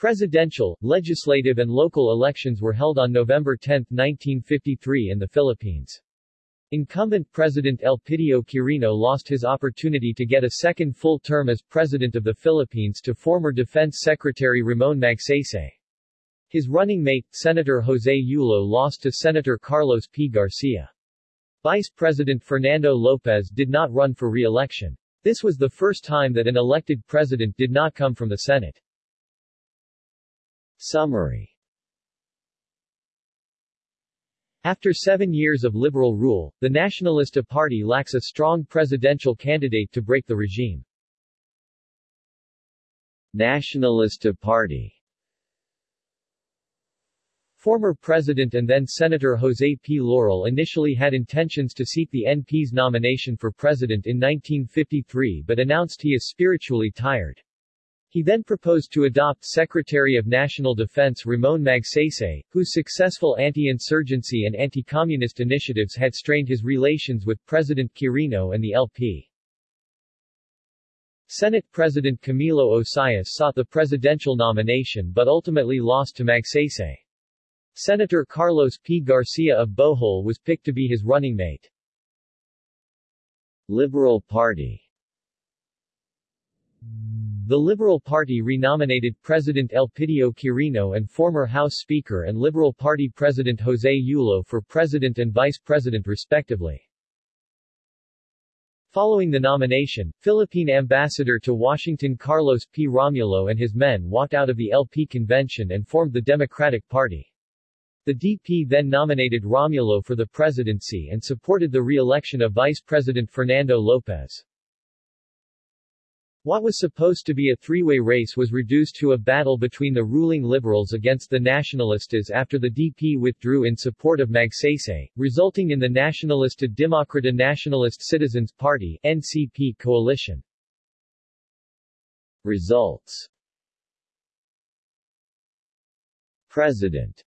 Presidential, legislative and local elections were held on November 10, 1953 in the Philippines. Incumbent President Elpidio Quirino lost his opportunity to get a second full term as President of the Philippines to former Defense Secretary Ramon Magsaysay. His running mate, Senator Jose Yulo lost to Senator Carlos P. Garcia. Vice President Fernando Lopez did not run for re-election. This was the first time that an elected president did not come from the Senate. Summary After seven years of liberal rule, the Nacionalista Party lacks a strong presidential candidate to break the regime. Nacionalista Party Former President and then Senator Jose P. Laurel initially had intentions to seek the NP's nomination for president in 1953 but announced he is spiritually tired. He then proposed to adopt Secretary of National Defense Ramon Magsaysay, whose successful anti-insurgency and anti-communist initiatives had strained his relations with President Quirino and the LP. Senate President Camilo Osias sought the presidential nomination but ultimately lost to Magsaysay. Senator Carlos P. Garcia of Bohol was picked to be his running mate. Liberal Party the Liberal Party renominated President Elpidio Quirino and former House Speaker and Liberal Party President Jose Yulo for President and Vice President respectively. Following the nomination, Philippine Ambassador to Washington Carlos P. Romulo and his men walked out of the LP convention and formed the Democratic Party. The DP then nominated Romulo for the presidency and supported the re-election of Vice President Fernando Lopez. What was supposed to be a three-way race was reduced to a battle between the ruling Liberals against the Nacionalistas after the DP withdrew in support of Magsaysay, resulting in the Nacionalista Demokrata Nationalist Citizens Party NCP coalition. Results President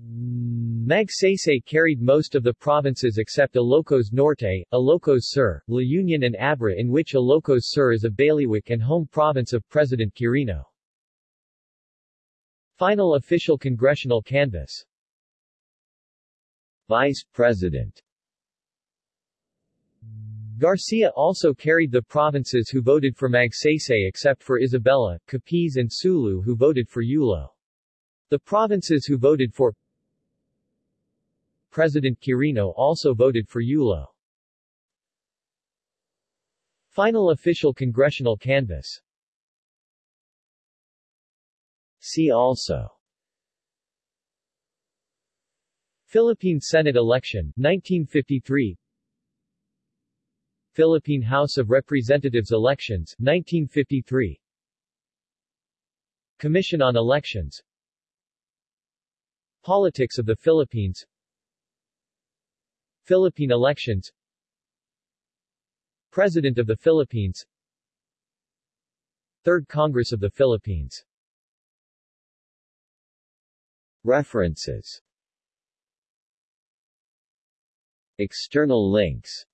Magsaysay carried most of the provinces except Ilocos Norte, Ilocos Sur, La Union and Abra in which Ilocos Sur is a bailiwick and home province of President Quirino. Final official congressional canvass Vice President Garcia also carried the provinces who voted for Magsaysay except for Isabela, Capiz and Sulu who voted for Yulo. The provinces who voted for President Quirino also voted for Yulo. Final official congressional canvass. See also. Philippine Senate election, 1953 Philippine House of Representatives elections, 1953 Commission on Elections. Politics of the Philippines Philippine elections. President of the Philippines. Third Congress of the Philippines. References. External links.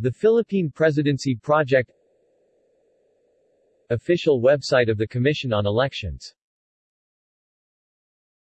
The Philippine Presidency Project. Official website of the Commission on Elections